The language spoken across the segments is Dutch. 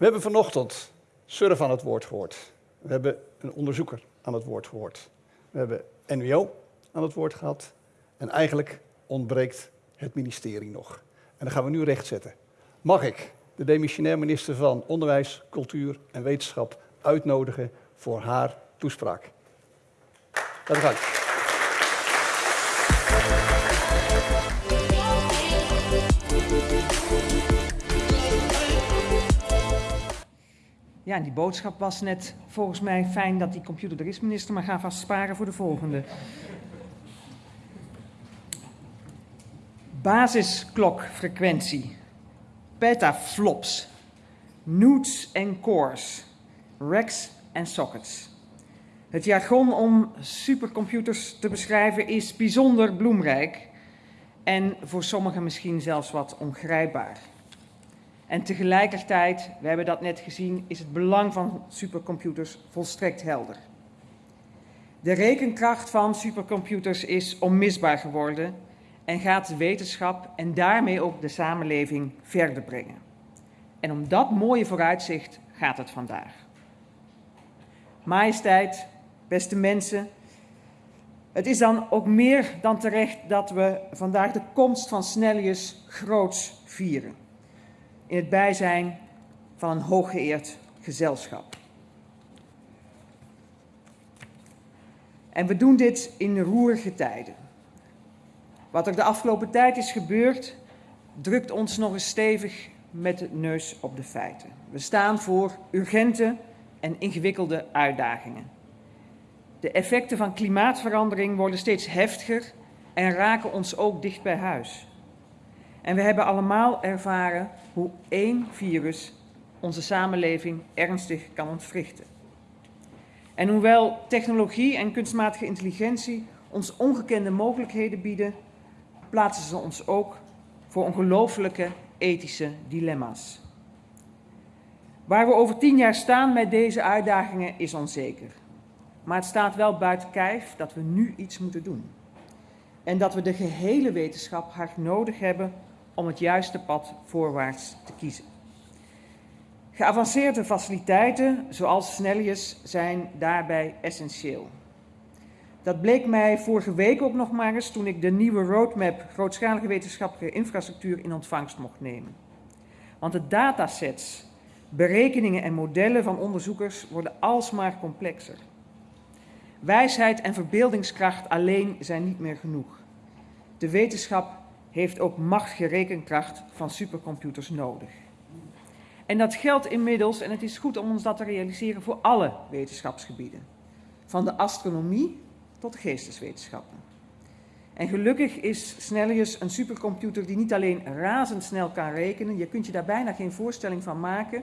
We hebben vanochtend Surf aan het woord gehoord. We hebben een onderzoeker aan het woord gehoord. We hebben NWO aan het woord gehad. En eigenlijk ontbreekt het ministerie nog. En dat gaan we nu rechtzetten. Mag ik de demissionair minister van Onderwijs, Cultuur en Wetenschap uitnodigen voor haar toespraak? Laten we gaan. Ja, en die boodschap was net volgens mij fijn dat die computer er is, minister, maar ga vast sparen voor de volgende. Basisklokfrequentie, petaflops, newts en cores, racks en sockets. Het jargon om supercomputers te beschrijven is bijzonder bloemrijk en voor sommigen misschien zelfs wat ongrijpbaar. En tegelijkertijd, we hebben dat net gezien, is het belang van supercomputers volstrekt helder. De rekenkracht van supercomputers is onmisbaar geworden en gaat de wetenschap en daarmee ook de samenleving verder brengen. En om dat mooie vooruitzicht gaat het vandaag. Majesteit, beste mensen, het is dan ook meer dan terecht dat we vandaag de komst van Snellius groots vieren in het bijzijn van een hooggeëerd gezelschap. En we doen dit in roerige tijden. Wat er de afgelopen tijd is gebeurd, drukt ons nog eens stevig met de neus op de feiten. We staan voor urgente en ingewikkelde uitdagingen. De effecten van klimaatverandering worden steeds heftiger en raken ons ook dicht bij huis. En we hebben allemaal ervaren hoe één virus onze samenleving ernstig kan ontwrichten. En hoewel technologie en kunstmatige intelligentie ons ongekende mogelijkheden bieden, plaatsen ze ons ook voor ongelooflijke ethische dilemma's. Waar we over tien jaar staan met deze uitdagingen is onzeker. Maar het staat wel buiten kijf dat we nu iets moeten doen. En dat we de gehele wetenschap hard nodig hebben om het juiste pad voorwaarts te kiezen. Geavanceerde faciliteiten, zoals Snellius, zijn daarbij essentieel. Dat bleek mij vorige week ook nog maar eens toen ik de nieuwe roadmap grootschalige wetenschappelijke infrastructuur in ontvangst mocht nemen. Want de datasets, berekeningen en modellen van onderzoekers worden alsmaar complexer. Wijsheid en verbeeldingskracht alleen zijn niet meer genoeg. De wetenschap heeft ook machtige rekenkracht van supercomputers nodig. En dat geldt inmiddels, en het is goed om ons dat te realiseren, voor alle wetenschapsgebieden. Van de astronomie tot de geesteswetenschappen. En gelukkig is Snellius een supercomputer die niet alleen razendsnel kan rekenen, je kunt je daar bijna geen voorstelling van maken,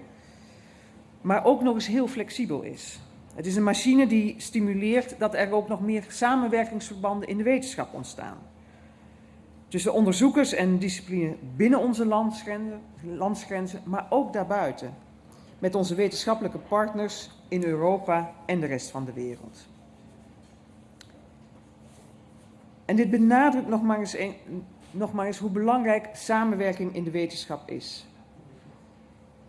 maar ook nog eens heel flexibel is. Het is een machine die stimuleert dat er ook nog meer samenwerkingsverbanden in de wetenschap ontstaan tussen onderzoekers en discipline binnen onze landsgrenzen, maar ook daarbuiten. Met onze wetenschappelijke partners in Europa en de rest van de wereld. En dit benadrukt nog maar eens, hoe belangrijk samenwerking in de wetenschap is.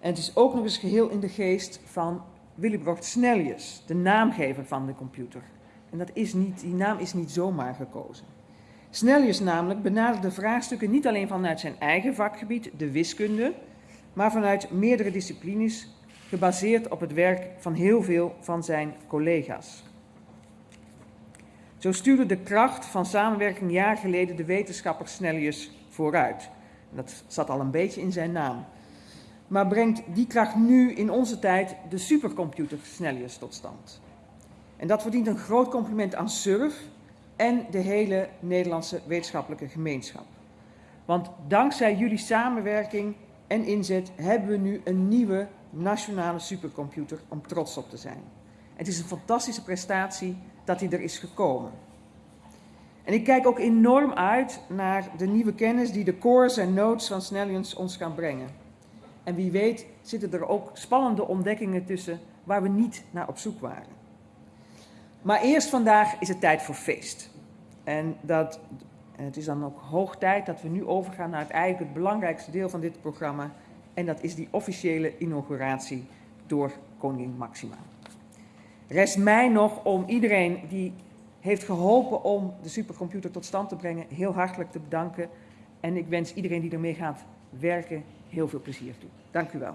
En het is ook nog eens geheel in de geest van Willibrocht Snellius, de naamgever van de computer. En dat is niet, die naam is niet zomaar gekozen. Snellius namelijk benaderde vraagstukken niet alleen vanuit zijn eigen vakgebied, de wiskunde, maar vanuit meerdere disciplines, gebaseerd op het werk van heel veel van zijn collega's. Zo stuurde de kracht van samenwerking jaar geleden de wetenschapper Snellius vooruit. Dat zat al een beetje in zijn naam. Maar brengt die kracht nu in onze tijd de supercomputer Snellius tot stand. En dat verdient een groot compliment aan SURF, en de hele Nederlandse wetenschappelijke gemeenschap. Want dankzij jullie samenwerking en inzet hebben we nu een nieuwe nationale supercomputer om trots op te zijn. Het is een fantastische prestatie dat hij er is gekomen. En ik kijk ook enorm uit naar de nieuwe kennis die de cores en nodes van Snellions ons gaan brengen. En wie weet zitten er ook spannende ontdekkingen tussen waar we niet naar op zoek waren. Maar eerst vandaag is het tijd voor feest. En dat, het is dan ook hoog tijd dat we nu overgaan naar het eigenlijk het belangrijkste deel van dit programma. En dat is die officiële inauguratie door koningin Maxima. Rest mij nog om iedereen die heeft geholpen om de supercomputer tot stand te brengen heel hartelijk te bedanken. En ik wens iedereen die ermee gaat werken heel veel plezier toe. Dank u wel.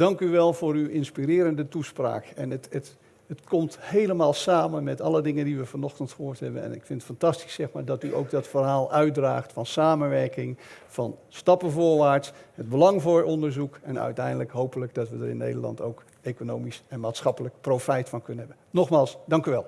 Dank u wel voor uw inspirerende toespraak. En het, het, het komt helemaal samen met alle dingen die we vanochtend gehoord hebben. En ik vind het fantastisch zeg maar, dat u ook dat verhaal uitdraagt van samenwerking, van stappen voorwaarts, het belang voor onderzoek en uiteindelijk hopelijk dat we er in Nederland ook economisch en maatschappelijk profijt van kunnen hebben. Nogmaals, dank u wel.